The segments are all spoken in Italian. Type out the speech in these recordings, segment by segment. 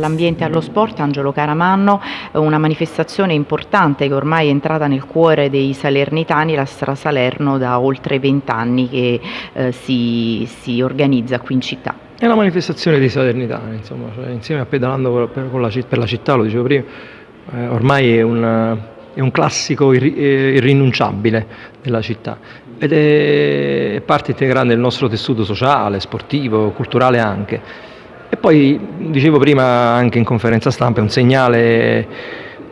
all'ambiente e allo sport, Angelo Caramanno, una manifestazione importante che ormai è entrata nel cuore dei salernitani, la Stra Salerno da oltre vent'anni che eh, si, si organizza qui in città. È una manifestazione dei salernitani, insomma, cioè, insieme a Pedalando per, per, la, per, la, città, lo dicevo prima, eh, ormai è un, è un classico irri, eh, irrinunciabile della città ed è parte integrante del nostro tessuto sociale, sportivo, culturale anche. E poi, dicevo prima anche in conferenza stampa, è un segnale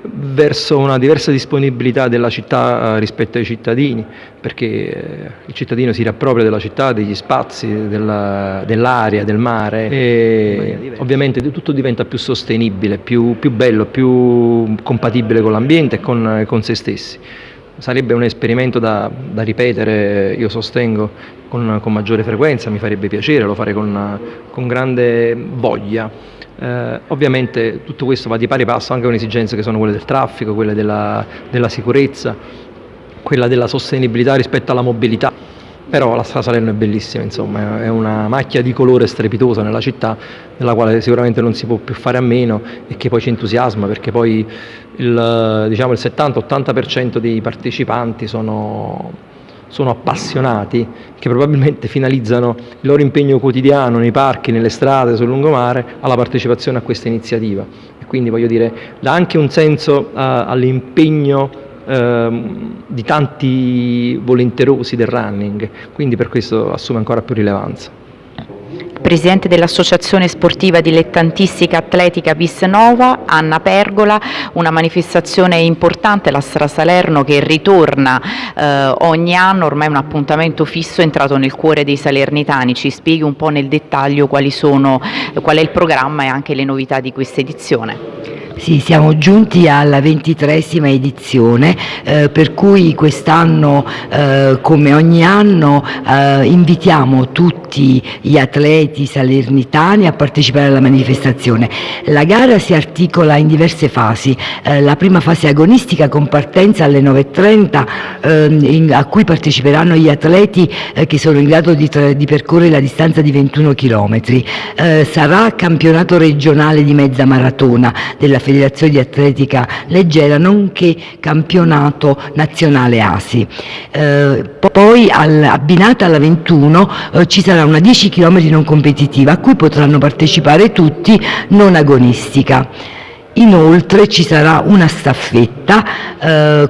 verso una diversa disponibilità della città eh, rispetto ai cittadini, perché eh, il cittadino si riappropria della città, degli spazi, dell'aria, dell del mare. E ovviamente tutto diventa più sostenibile, più, più bello, più compatibile con l'ambiente e con, con se stessi sarebbe un esperimento da, da ripetere, io sostengo, con, con, maggiore frequenza, mi farebbe piacere, lo farei con, con grande voglia. Eh, ovviamente tutto questo va di pari passo anche con esigenze che sono quelle del traffico, quelle della, della sicurezza, quella della sostenibilità rispetto alla mobilità però la strada Salerno è bellissima, insomma, è una macchia di colore strepitosa nella città, della quale sicuramente non si può più fare a meno e che poi ci entusiasma perché poi il, diciamo, il 70-80% dei partecipanti sono, sono appassionati, che probabilmente finalizzano il loro impegno quotidiano nei parchi, nelle strade, sul lungomare, alla partecipazione a questa iniziativa. E quindi voglio dire, dà anche un senso uh, all'impegno ehm, di tanti volenterosi del running, quindi per questo assume ancora più rilevanza. Presidente dell'Associazione Sportiva Dilettantistica Atletica Visnova, Anna Pergola, una manifestazione importante, la Stra Salerno che ritorna eh, ogni anno, ormai un appuntamento fisso entrato nel cuore dei salernitani, ci spieghi un po' nel dettaglio sono, qual è il programma e anche le novità di questa edizione. Sì, siamo giunti alla ventitresima edizione, eh, per cui quest'anno, eh, come ogni anno, eh, invitiamo tutti gli atleti salernitani a partecipare alla manifestazione. La gara si articola in diverse fasi, eh, la prima fase agonistica con partenza alle 9.30 ehm, a cui parteciperanno gli atleti eh, che sono in grado di, di, percorrere la distanza di 21 km. Eh, sarà campionato regionale di mezza maratona della Federazione di Atletica Leggera, nonché campionato nazionale ASI. Eh, poi al, abbinata alla 21 eh, ci sarà una 10 km non competitiva a cui potranno partecipare tutti, non agonistica. Inoltre ci sarà una staffetta eh,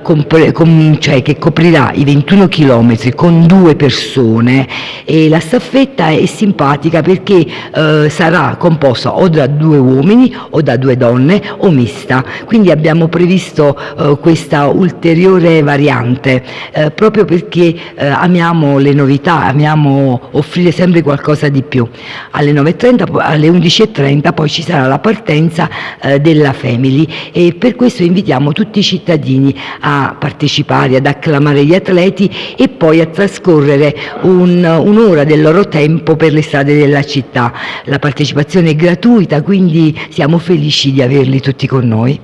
cioè che coprirà i 21 km con due persone e la staffetta è simpatica perché eh, sarà composta o da due uomini o da due donne o mista. Quindi abbiamo previsto eh, questa ulteriore variante eh, proprio perché eh, amiamo le novità, amiamo offrire sempre qualcosa di più. Alle 9.30, alle 11.30 poi ci sarà la partenza eh, della Family e per questo invitiamo tutti i cittadini a partecipare, ad acclamare gli atleti e poi a trascorrere un'ora un del loro tempo per le strade della città. La partecipazione è gratuita, quindi siamo felici di averli tutti con noi.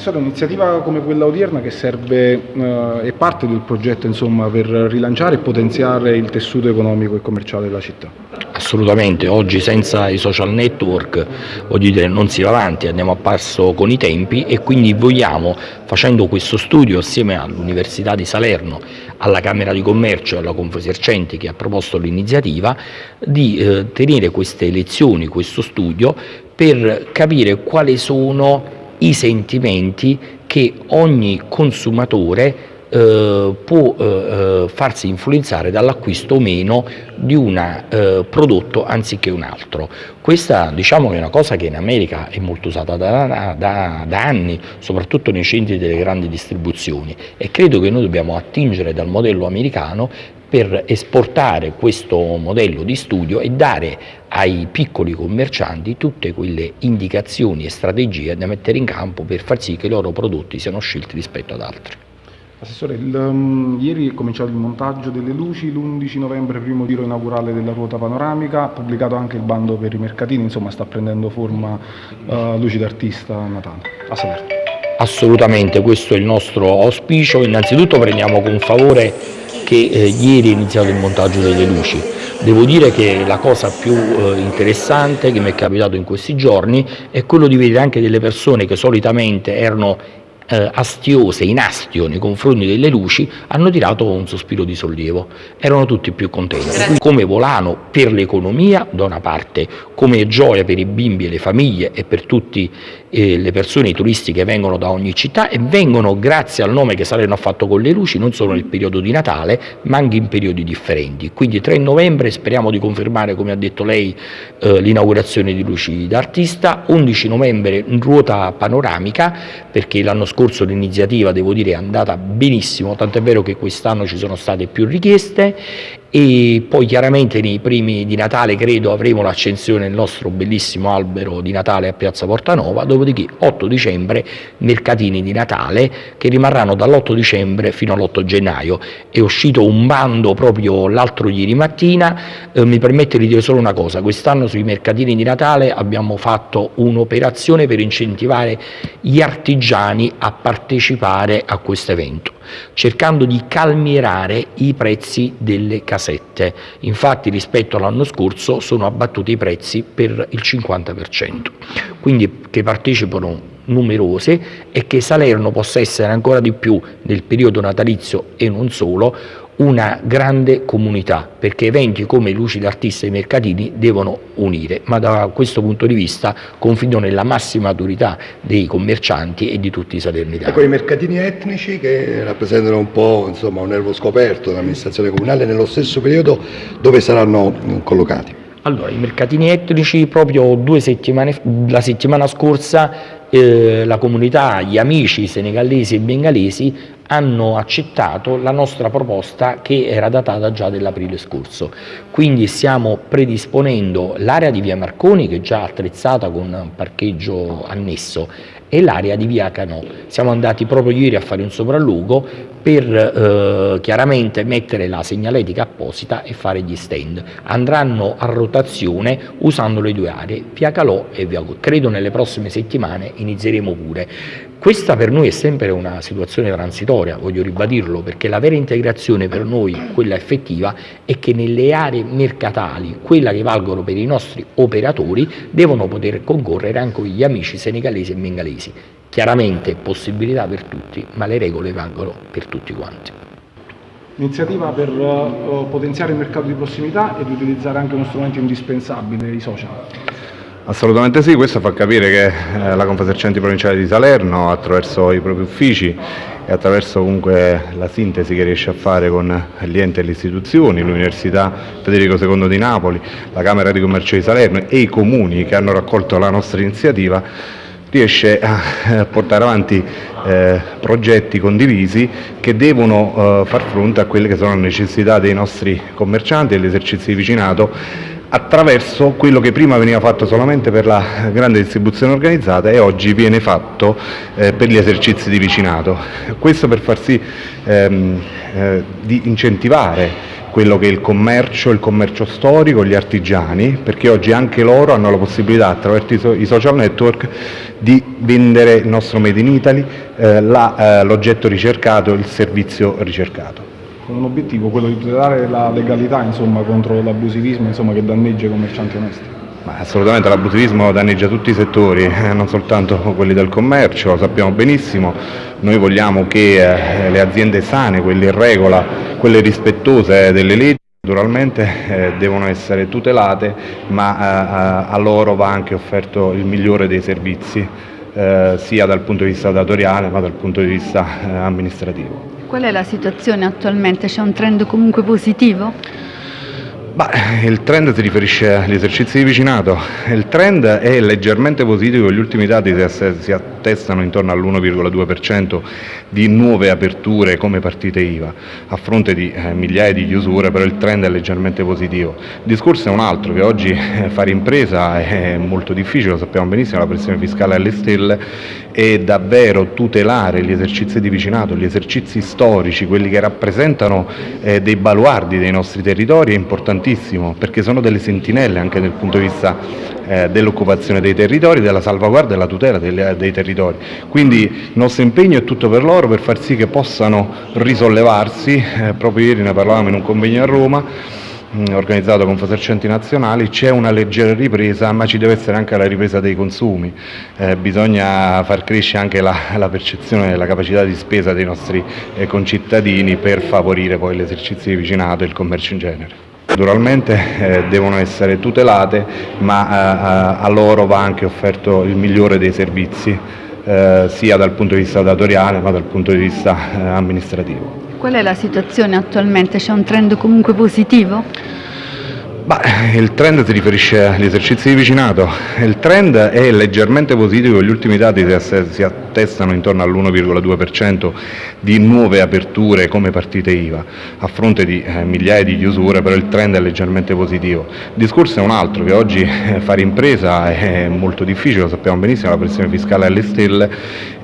Assessore, un'iniziativa come quella odierna che serve, eh, è parte del progetto insomma, per rilanciare e potenziare il tessuto economico e commerciale della città? Assolutamente, oggi senza i social network dire, non si va avanti, andiamo a passo con i tempi e quindi vogliamo, facendo questo studio assieme all'Università di Salerno, alla Camera di Commercio e alla Confesercenti che ha proposto l'iniziativa, di eh, tenere queste lezioni, questo studio, per capire quali sono i sentimenti che ogni consumatore eh, può eh, eh, farsi influenzare dall'acquisto o meno di un eh, prodotto anziché un altro. Questa diciamo, è una cosa che in America è molto usata da, da, da, anni, soprattutto nei centri delle grandi distribuzioni e credo che noi dobbiamo attingere dal modello americano per esportare questo modello di studio e dare ai piccoli commercianti tutte quelle indicazioni e strategie da mettere in campo per far sì che i loro prodotti siano scelti rispetto ad altri. Assessore, il, um, ieri è cominciato il montaggio delle luci, l'11 novembre primo giro inaugurale della ruota panoramica, pubblicato anche il bando per i mercatini, insomma sta prendendo forma uh, Luci d'artista Natale. A Salerno. Assolutamente, questo è il nostro auspicio. Innanzitutto prendiamo con favore che eh, ieri è iniziato il montaggio delle luci. Devo dire che la cosa più eh, interessante che mi è capitato in questi giorni è quello di vedere anche delle persone che solitamente erano eh, astiose, in astio nei confronti delle luci, hanno tirato un sospiro di sollievo. Erano tutti più contenti. Come volano per l'economia, da una parte, come gioia per i bimbi e le famiglie e per tutte eh, le persone, i turisti che vengono da ogni città e vengono grazie al nome che Salerno ha fatto con le luci, non solo nel periodo di Natale, ma anche in periodi differenti. Quindi 3 novembre speriamo di confermare, come ha detto lei, eh, l'inaugurazione di Luci d'Artista, 11 novembre ruota panoramica, perché l'anno scorso l'iniziativa, devo dire, è andata benissimo, tant'è vero che quest'anno ci sono state più richieste e poi chiaramente nei primi di Natale credo avremo l'accensione del nostro bellissimo albero di Natale a Piazza Portanova, dopodiché 8 dicembre mercatini di Natale che rimarranno dall'8 dicembre fino all'8 gennaio. È uscito un bando proprio l'altro ieri mattina, eh, mi permette di dire solo una cosa, quest'anno sui mercatini di Natale abbiamo fatto un'operazione per incentivare gli artigiani a partecipare a questo evento cercando di calmierare i prezzi delle casette. Infatti rispetto all'anno scorso sono abbattuti i prezzi per il 50%, quindi che partecipano numerose e che Salerno possa essere ancora di più nel periodo natalizio e non solo una grande comunità, perché eventi come Luci d'Artista e i mercatini devono unire, ma da questo punto di vista confido nella massima maturità dei commercianti e di tutti i salernitani. Ecco, i mercatini etnici che rappresentano un po' insomma, un nervo scoperto dell'amministrazione comunale, nello stesso periodo dove saranno collocati? Allora, i mercatini etnici proprio due settimane, la settimana scorsa eh, la comunità, gli amici senegalesi e bengalesi hanno accettato la nostra proposta che era datata già dell'aprile scorso. Quindi stiamo predisponendo l'area di via Marconi che è già attrezzata con un parcheggio annesso e l'area di via Canò. Siamo andati proprio ieri a fare un sopralluogo per eh, chiaramente mettere la segnaletica apposita e fare gli stand. Andranno a rotazione usando le due aree, via Calò e via Go. Credo nelle prossime settimane inizieremo pure. Questa per noi è sempre una situazione transitoria, voglio ribadirlo, perché la vera integrazione per noi, quella effettiva, è che nelle aree mercatali, quella che valgono per i nostri operatori, devono poter concorrere anche gli amici senegalesi e bengalesi. Chiaramente possibilità per tutti, ma le regole valgono per tutti quanti. Iniziativa per uh, potenziare il mercato di prossimità e di utilizzare anche uno strumento indispensabile, i social. Assolutamente sì, questo fa capire che eh, la Confesercenti Provinciale di Salerno attraverso i propri uffici e attraverso comunque la sintesi che riesce a fare con gli enti e le istituzioni, l'Università Federico II di Napoli, la Camera di Commercio di Salerno e i comuni che hanno raccolto la nostra iniziativa, riesce a eh, portare avanti eh, progetti condivisi che devono eh, far fronte a quelle che sono le necessità dei nostri commercianti e degli esercizi di vicinato attraverso quello che prima veniva fatto solamente per la grande distribuzione organizzata e oggi viene fatto per gli esercizi di vicinato. Questo per far sì ehm, eh, di incentivare quello che è il commercio, il commercio storico, gli artigiani, perché oggi anche loro hanno la possibilità attraverso i social network di vendere il nostro Made in Italy, eh, eh l'oggetto ricercato, il servizio ricercato con un obiettivo, quello di tutelare la legalità insomma, contro l'abusivismo che danneggia i commercianti onesti. Assolutamente l'abusivismo danneggia tutti i settori, eh, non soltanto quelli del commercio, lo sappiamo benissimo. Noi vogliamo che eh, le aziende sane, quelle in regola, quelle rispettose delle leggi, naturalmente eh, devono essere tutelate, ma eh, a loro va anche offerto il migliore dei servizi, eh, sia dal punto di vista datoriale ma dal punto di vista eh, amministrativo. Qual è la situazione attualmente? C'è un trend comunque positivo? Il trend si riferisce agli esercizi di vicinato, il trend è leggermente positivo, gli ultimi dati si attestano intorno all'1,2% di nuove aperture come partite IVA, a fronte di eh, migliaia di chiusure, però il trend è leggermente positivo. Il discorso è un altro, che oggi eh, fare impresa è molto difficile, lo sappiamo benissimo, la pressione fiscale è alle stelle e davvero tutelare gli esercizi di vicinato, gli esercizi storici, quelli che rappresentano eh, dei baluardi dei nostri territori è importantissimo importantissimo perché sono delle sentinelle anche dal punto di vista eh, dell'occupazione dei territori, della salvaguardia e della tutela dei, dei territori. Quindi il nostro impegno è tutto per loro per far sì che possano risollevarsi, eh, proprio ieri ne parlavamo in un convegno a Roma, organizzato con Confercenti Nazionali, c'è una leggera ripresa, ma ci deve essere anche la ripresa dei consumi. Eh, bisogna far crescere anche la, la percezione e la capacità di spesa dei nostri eh, concittadini per favorire poi l'esercizio di vicinato e il commercio in genere. Naturalmente eh, devono essere tutelate, ma eh, a loro va anche offerto il migliore dei servizi, eh, sia dal punto di vista datoriale ma dal punto di vista eh, amministrativo. Qual è la situazione attualmente? C'è un trend comunque positivo? Il trend si riferisce agli esercizi di vicinato, il trend è leggermente positivo, gli ultimi dati si attestano intorno all'1,2% di nuove aperture come partite IVA, a fronte di eh, migliaia di chiusure, però il trend è leggermente positivo. Il discorso è un altro, che oggi eh, fare impresa è molto difficile, lo sappiamo benissimo, la pressione fiscale è alle stelle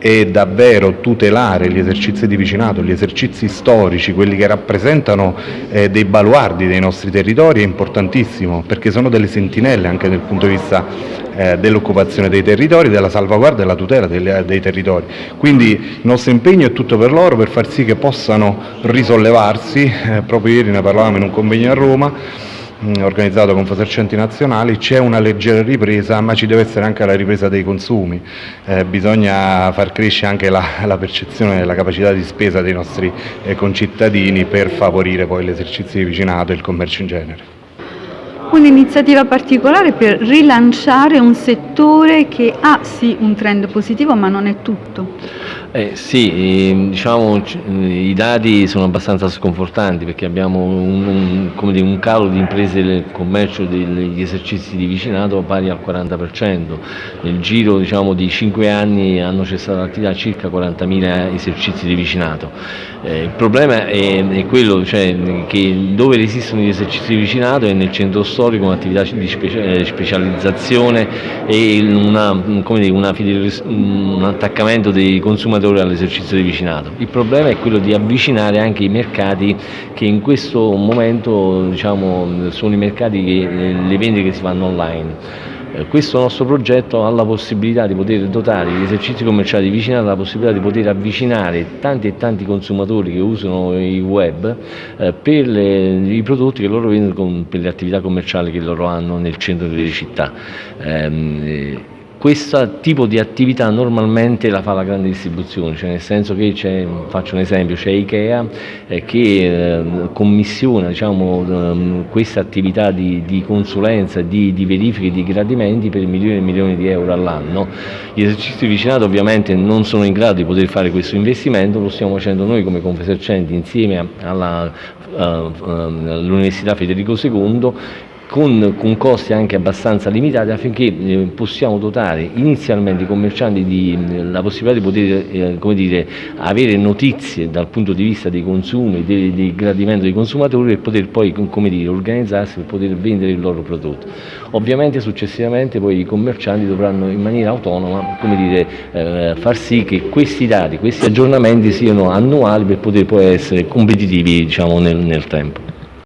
e davvero tutelare gli esercizi di vicinato, gli esercizi storici, quelli che rappresentano eh, dei baluardi dei nostri territori è importantissimo perché sono delle sentinelle anche dal punto di vista eh, dell'occupazione dei territori, della salvaguardia e della tutela dei, dei territori. Quindi il nostro impegno è tutto per loro per far sì che possano risollevarsi, eh, proprio ieri ne parlavamo in un convegno a Roma, organizzato con Confercenti Nazionali, c'è una leggera ripresa ma ci deve essere anche la ripresa dei consumi, eh, bisogna far crescere anche la, la percezione e la capacità di spesa dei nostri eh, concittadini per favorire poi l'esercizio di vicinato e il commercio in genere. Un'iniziativa particolare per rilanciare un settore che ha sì un trend positivo ma non è tutto. Eh, sì, ehm, diciamo, i dati sono abbastanza sconfortanti perché abbiamo un, un, dire, un calo di imprese del commercio degli esercizi di vicinato pari al 40%. Nel giro diciamo, di 5 anni hanno cessato l'attività circa 40.000 esercizi di vicinato. Eh, il problema è, è quello cioè, che dove esistono gli esercizi di vicinato è nel centro storico un'attività di eh, specializzazione e una, dire, una un attaccamento dei consumatori lavoratori all'esercizio di vicinato. Il problema è quello di avvicinare anche i mercati che in questo momento diciamo, sono i mercati che le vendite che si fanno online. Eh, questo nostro progetto ha la possibilità di poter dotare gli esercizi commerciali di vicinato, la possibilità di poter avvicinare tanti e tanti consumatori che usano il web eh, per le, i prodotti che loro vendono per le attività commerciali che loro hanno nel centro delle città. Eh, questo tipo di attività normalmente la fa la grande distribuzione, cioè nel senso che c'è, faccio un esempio, c'è Ikea eh, che eh, commissiona diciamo, eh, questa attività di, di consulenza, di, di verifiche, di gradimenti per milioni e milioni di euro all'anno. Gli esercizi di vicinato ovviamente non sono in grado di poter fare questo investimento, lo stiamo facendo noi come Confesercenti insieme all'Università Federico II con, con, costi anche abbastanza limitati affinché eh, possiamo dotare inizialmente i commercianti di eh, la possibilità di poter eh, dire, avere notizie dal punto di vista dei consumi, del, del gradimento dei consumatori e poter poi dire, organizzarsi per poter vendere il loro prodotto. Ovviamente successivamente poi i commercianti dovranno in maniera autonoma dire, eh, far sì che questi dati, questi aggiornamenti siano annuali per poter poi essere competitivi diciamo, nel, nel tempo.